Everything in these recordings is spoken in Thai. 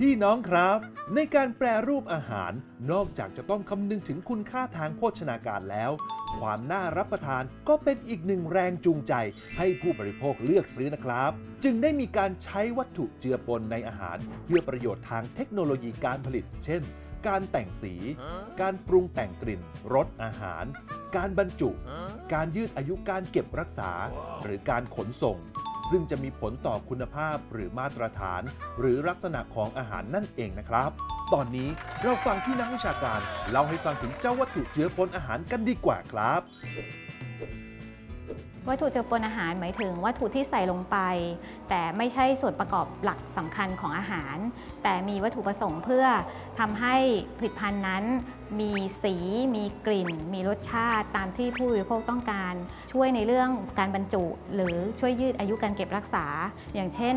พี่น้องครับ ในการแปรรูปอาหาร นอกจากจะต้องคำนึงถึงคุณค่าทางโภชนาการแล้ว ความน่ารับประทานก็เป็นอีกหนึ่งแรงจูงใจ ให้ผู้บริโภคเลือกซื้อนะครับ จึงได้มีการใช้วัตถุเจือปนในอาหาร เพื่อประโยชน์ทางเทคโนโลยีการผลิต เช่น การแต่งสี การปรุงแต่งกลิ่นรสอาหาร การบรรจุ การยืดอายุการเก็บรักษา หรือการขนส่ง ซึ่งจะมีผลต่อคุณภาพหรือมาตรฐาน หรือลักษณะของอาหารนั่นเองนะครับ ตอนนี้เราฟังที่นักวิชาการเล่าให้ฟังถึงเจ้าวัตถุเชื้อปนอาหารกันดีกว่าครับ วัตถุเจือปนอาหารหมายถึงวัตถุที่ใส่ลงไป แต่ไม่ใช่ส่วนประกอบหลักสำคัญของอาหาร แต่มีวัตถุประสงค์เพื่อทำให้ผลิตภัณฑ์นั้น มีสี มีกลิ่น มีรสชาติตามที่ผู้บริโภคต้องการ ช่วยในเรื่องการบรรจุ หรือช่วยยืดอายุการเก็บรักษา อย่างเช่น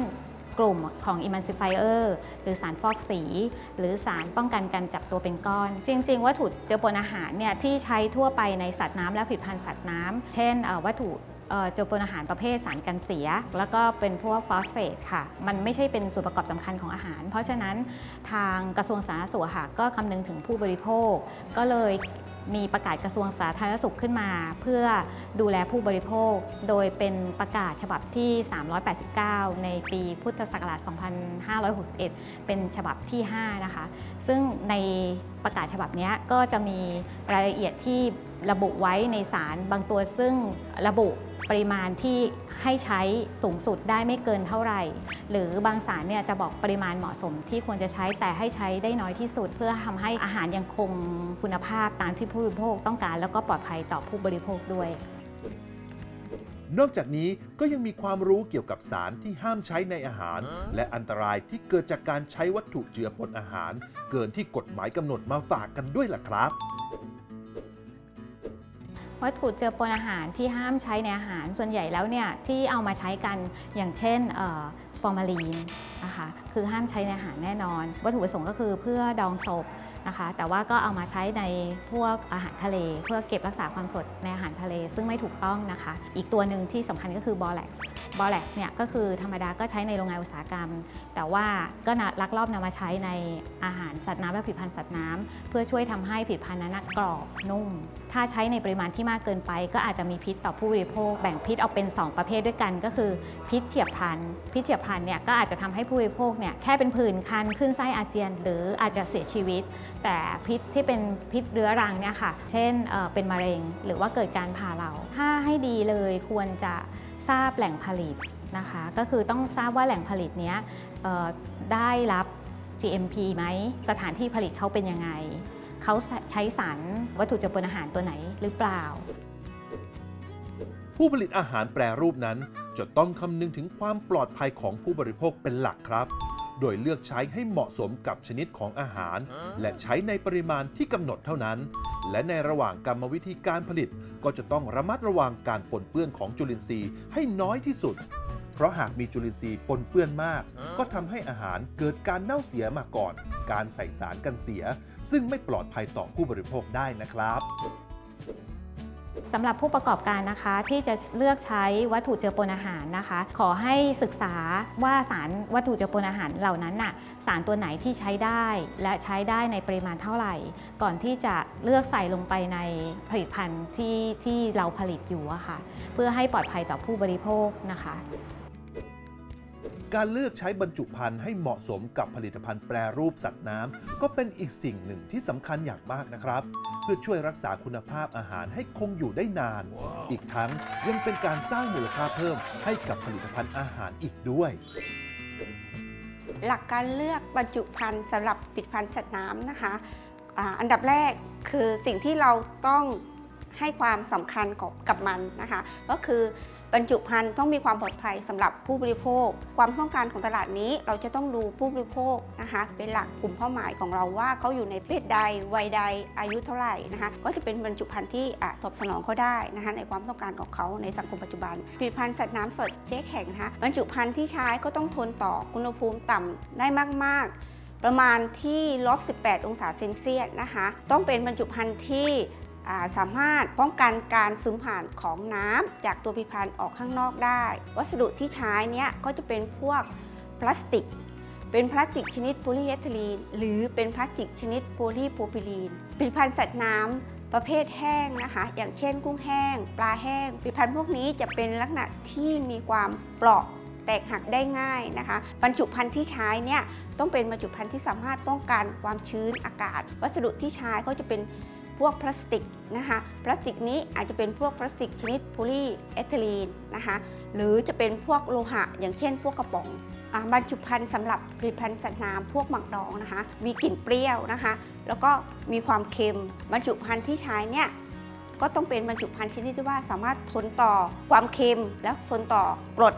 กลุ่มของ emulsifier หรือสารฟอกสี หรือสารป้องกันการจับตัวเป็นก้อน จริง ๆ วัตถุเจือปนอาหารเนี่ยที่ใช้ทั่วไปในสัตว์น้ำและผลิตภัณฑ์สัตว์น้ำเช่นวัตถุ เจอปนอาหารประเภทสารกันเสีย แล้วก็เป็นพวกฟอสเฟตค่ะ มันไม่ใช่เป็นส่วนประกอบสำคัญของอาหาร เพราะฉะนั้นทางกระทรวงสาธารณสุขค่ะก็คำนึงถึงผู้บริโภค ก็เลยมีประกาศกระทรวงสาธารณสุขขึ้นมา เพื่อดูแลผู้บริโภค โดยเป็นประกาศฉบับที่ 389 ในปีพุทธศักราช 2561 เป็นฉบับที่ 5 นะคะ ซึ่งในประกาศฉบับนี้ก็จะมีรายละเอียดที่ ระบุไว้ในสารบางตัวซึ่งระบุปริมาณที่ให้ใช้สูงสุดได้ไม่เกินเท่าไหร่ หรือบางสารเนี่ยจะบอกปริมาณเหมาะสมที่ควรจะใช้แต่ให้ใช้ได้น้อยที่สุด เพื่อทำให้อาหารยังคงคุณภาพตามที่ผู้บริโภคต้องการ แล้วก็ปลอดภัยต่อผู้บริโภคด้วย นอกจากนี้ก็ยังมีความรู้เกี่ยวกับสารที่ห้ามใช้ในอาหาร และอันตรายที่เกิดจากการใช้วัตถุเจือปนอาหาร เกินที่กฎหมายกำหนดมาฝากกันด้วยล่ะครับ วัตถุเจือปนอาหารที่ห้ามใช้ในอาหารส่วนใหญ่แล้วเนี่ยที่เอามาใช้กันอย่างเช่นฟอร์มาลีนนะคะคือห้ามใช้ในอาหารแน่นอน วัตถุประสงค์ก็คือเพื่อดองศพนะคะแต่ว่าก็เอามาใช้ในพวกอาหารทะเล เพื่อเก็บรักษาความสดในอาหารทะเล ซึ่งไม่ถูกต้องนะคะ อีกตัวหนึ่งที่สำคัญก็คือบอแล็กซ์บอแล็กซ์เนี่ยก็คือธรรมดาก็ใช้ในโรงงานอุตสาหกรรม แต่ว่าก็ลักลอบนำมาใช้ในอาหารสัตว์น้ำและผลิตภัณฑ์สัตว์น้ำเพื่อช่วยทำให้ผลิตภัณฑ์นั้นกรอบนุ่ม ถ้าใช้ในปริมาณที่มากเกินไป ก็อาจจะมีพิษต่อผู้บริโภค แบ่งพิษออกเป็น 2 ประเภทด้วยกัน ก็คือพิษเฉียบพลัน พิษเฉียบพลันเนี่ยก็อาจจะทำให้ผู้บริโภคเนี่ยแค่เป็นผื่นคันขึ้นไส้อาเจียน หรืออาจจะเสียชีวิต แต่พิษที่เป็นพิษเรื้อรังเนี่ยค่ะ เช่นเเป็นมะเร็ง หรือว่าเกิดการผ่าเรา ถ้าให้ดีเลยควรจะทราบแหล่งผลิตนะคะ ก็คือต้องทราบว่าแหล่งผลิตเนี้ย ได้รับ GMP ไหม สถานที่ผลิตเขาเป็นยังไง เขาใช้สารวัตถุเจือปนอาหารตัวไหนหรือเปล่า ผู้ผลิตอาหารแปรรูปนั้นจะต้องคำนึงถึงความปลอดภัยของผู้บริโภคเป็นหลักครับ โดยเลือกใช้ให้เหมาะสมกับชนิดของอาหาร และใช้ในปริมาณที่กำหนดเท่านั้น และในระหว่างกรรมวิธีการผลิต ก็จะต้องระมัดระวังการปนเปื้อนของจุลินทรีย์ให้น้อยที่สุด เพราะหากมีจุลินทรีย์ปนเปื้อนมาก ก็ทำให้อาหารเกิดการเน่าเสียมาก่อน การใส่สารกันเสีย ซึ่งไม่ปลอดภัยต่อผู้บริโภคได้นะครับสำหรับผู้ประกอบการนะคะที่จะเลือกใช้วัตถุเจือปนอาหารนะคะ ขอให้ศึกษาว่าสารวัตถุเจือปนอาหารเหล่านั้นน่ะสารตัวไหนที่ใช้ได้ และใช้ได้ในปริมาณเท่าไหร่ ก่อนที่จะเลือกใส่ลงไปในผลิตภัณฑ์ที่ที่เราผลิตอยู่อะค่ะเพื่อให้ปลอดภัยต่อผู้บริโภคนะคะ การเลือกใช้บรรจุภัณฑ์ให้เหมาะสมกับผลิตภัณฑ์แปรรูปสัตว์น้ำก็เป็นอีกสิ่งหนึ่งที่สำคัญอย่างมากนะครับ เพื่อช่วยรักษาคุณภาพอาหารให้คงอยู่ได้นาน อีกทั้งยังเป็นการสร้างมูลค่าเพิ่มให้กับผลิตภัณฑ์อาหารอีกด้วย หลักการเลือกบรรจุภัณฑ์สำหรับผลิตภัณฑ์สัตว์น้ำนะคะอันดับแรกคือสิ่งที่เราต้องให้ความสำคัญกับมันนะคะ ก็คือ บรรจุภัณฑ์ต้องมีความปลอดภัยสำหรับผู้บริโภค ความต้องการของตลาดนี้เราจะต้องดูผู้บริโภคนะคะเป็นหลักกลุ่มเป้าหมายของเราว่าเขาอยู่ในเพศใดวัยใดอายุเท่าไหร่นะคะก็จะเป็นบรรจุภัณฑ์ที่ตอบสนองเขาได้นะคะในความต้องการของเขาในสังคมปัจจุบันผลิตภัณฑ์สัตว์น้ำสดเจ๊แข็งนะคะบรรจุภัณฑ์ที่ใช้ก็ต้องทนต่ออุณหภูมิต่ำได้มาก ๆ ประมาณที่ลบ18 องศาเซนเซียสนะคะต้องเป็นบรรจุภัณฑ์ที่ สามารถป้องกันการซึมผ่านของน้ำจากตัวผลิตภัณฑ์ออกข้างนอกได้ วัสดุที่ใช้เนี้ยก็จะเป็นพวกพลาสติก เป็นพลาสติกชนิดโพลีเอทิลีน หรือเป็นพลาสติกชนิดโพลีโพรพิลีนผลิตภัณฑ์สัตว์น้ำประเภทแห้งนะคะ อย่างเช่น กุ้งแห้ง ปลาแห้งผลิตภัณฑ์พวกนี้จะเป็นลักษณะที่มีความเปราะแตกหักได้ง่ายนะคะ บรรจุภัณฑ์ที่ใช้เนี่ยต้องเป็นบรรจุภัณฑ์ที่สามารถป้องกันความชื้นอากาศ วัสดุที่ใช้ก็จะเป็น พวกพลาสติกนะคะพลาสติกนี้อาจจะเป็นพวกพลาสติกชนิดโพลีเอทิลีนนะคะหรือจะเป็นพวกโลหะ อย่างเช่น พวกกระป๋องอบรรจุภัณฑ์สำหรับผลิตภัณฑ์สัตว์น้ำพวกหมักดองนะคะ มีกลิ่นเปรี้ยวนะคะ แล้วก็มีความเค็มบรรจุภัณฑ์ที่ใช้เนี่ยก็ต้องเป็นบรรจุภัณฑ์ชนิดที่ว่าสามารถทนต่อความเค็มและทนต่อกรด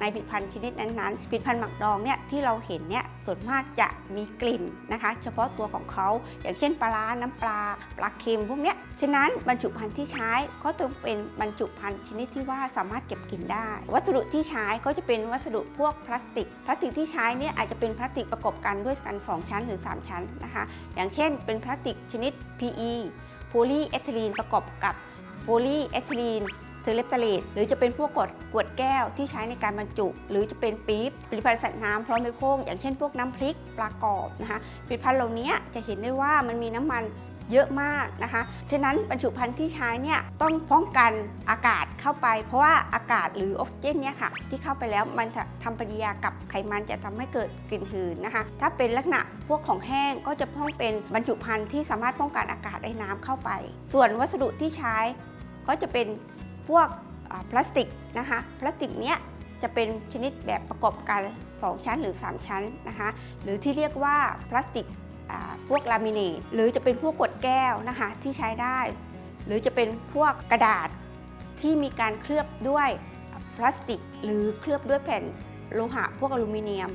ในผลิตภัณฑ์ชนิดนั้นๆผลิตภัณฑ์หมักดองเนี่ยที่เราเห็นเนี่ยส่วนมากจะมีกลิ่นนะคะ เฉพาะตัวของเขาอย่างเช่นปลาร้าน้ำปลาปลาเค็มพวกเนี้ยฉะนั้นบรรจุภัณฑ์ที่ใช้ก็ต้องเป็นบรรจุภัณฑ์ชนิดที่ว่าสามารถเก็บกลิ่นได้ วัสดุที่ใช้ก็จะเป็นวัสดุพวกพลาสติก พลาสติกที่ใช้เนี่ยอาจจะเป็นพลาสติกประกอบกันด้วยกัน 2 ชั้นหรือ 3 ชั้นนะคะ อย่างเช่น เป็นพลาสติกชนิด PE โพลีเอทิลีนประกอบกับโพลีเอทิลีน ทอร์เลปตาเลตหรือจะเป็นพวกกดกวดแก้วที่ใช้ในการบรรจุ หรือจะเป็นปี๊บผลิตภัณฑ์สัตว์น้ำพร้อมบริโภคอย่างเช่นพวกน้ำพริกปลากรอบนะคะผลิตภัณฑ์เหล่านี้จะเห็นได้ว่ามันมีน้ำมันเยอะมากนะคะ ฉะนั้นบรรจุภัณฑ์ที่ใช้เนี่ยต้องป้องกันอากาศเข้าไป เพราะว่าอากาศหรือออกซิเจนเนี่ยค่ะที่เข้าไปแล้วมันจะทำปฏิกิริยากับไขมันจะทำให้เกิดกลิ่นหืนนะคะ ถ้าเป็นลักษณะพวกของแห้งก็จะต้องเป็นบรรจุภัณฑ์ที่สามารถป้องกันอากาศได้น้ำเข้าไป ส่วนวัสดุที่ใช้ก็จะเป็น พวกพลาสติกนะคะพลาสติกเนี้ยจะเป็นชนิดแบบประกอบกัน 2 ชั้นหรือ 3 ชั้นนะคะหรือที่เรียกว่าพลาสติกพวกลามิเนตหรือจะเป็นพวกกรดแก้วนะคะที่ใช้ได้ หรือจะเป็นพวกกระดาษที่มีการเคลือบด้วยพลาสติก หรือเคลือบด้วยแผ่นโลหะพวกอลูมิเนียม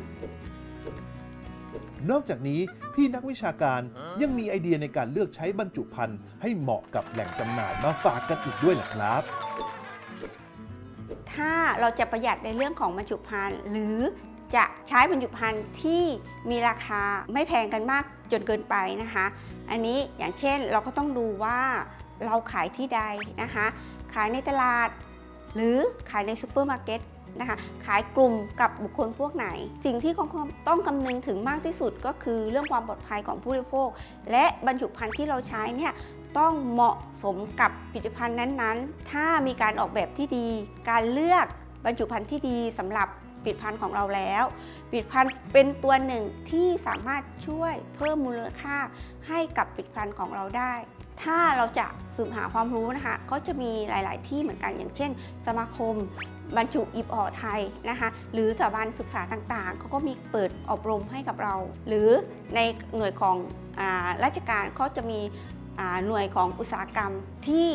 นอกจากนี้พี่นักวิชาการยังมีไอเดียในการเลือกใช้บรรจุภัณฑ์ให้เหมาะกับแหล่งจำหน่ายมาฝากกันอีกด้วยนะครับ ถ้าเราจะประหยัดในเรื่องของบรรจุภัณฑ์หรือจะใช้บรรจุภัณฑ์ที่มีราคาไม่แพงกันมากจนเกินไปนะคะ อันนี้อย่างเช่นเราก็ต้องดูว่าเราขายที่ใดนะคะ ขายในตลาด หรือขายในซูเปอร์มาร์เก็ตนะคะ ขายกลุ่มกับบุคคลพวกไหน สิ่งที่ต้องคำนึงถึงมากที่สุดก็คือเรื่องความปลอดภัยของผู้บริโภค และบรรจุภัณฑ์ที่เราใช้เนี่ย ต้องเหมาะสมกับผลิตภัณฑ์นั้นๆ ถ้ามีการออกแบบที่ดี การเลือกบรรจุภัณฑ์ที่ดีสำหรับผลิตภัณฑ์ของเราแล้วผลิตภัณฑ์เป็นตัวหนึ่งที่สามารถช่วยเพิ่มมูลค่าให้กับผลิตภัณฑ์ของเราได้ ถ้าเราจะสืบหาความรู้นะคะก็จะมีหลาย ๆ ที่เหมือนกันอย่างเช่น สมาคม บรรจุอิบอ่อไทยนะคะ หรือสถาบันศึกษาต่าง ๆเขาก็มีเปิดอบรมให้กับเรา หรือในหน่วยของอราชการเขาจะมี หน่วยของอุตสาหกรรมที่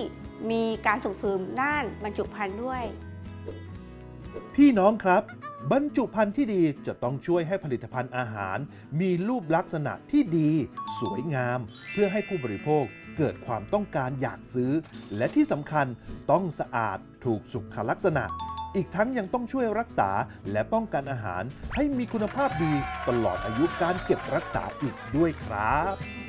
มีการส่งเสริมด้านบรรจุภัณฑ์ด้วย พี่น้องครับ บรรจุภัณฑ์ที่ดีจะต้องช่วยให้ผลิตภัณฑ์อาหาร มีรูปลักษณะที่ดี สวยงาม เพื่อให้ผู้บริโภคเกิดความต้องการอยากซื้อ และที่สำคัญต้องสะอาดถูกสุขลักษณะ อีกทั้งยังต้องช่วยรักษาและป้องกันอาหารให้มีคุณภาพดีตลอดอายุการเก็บรักษาอีกด้วยครับ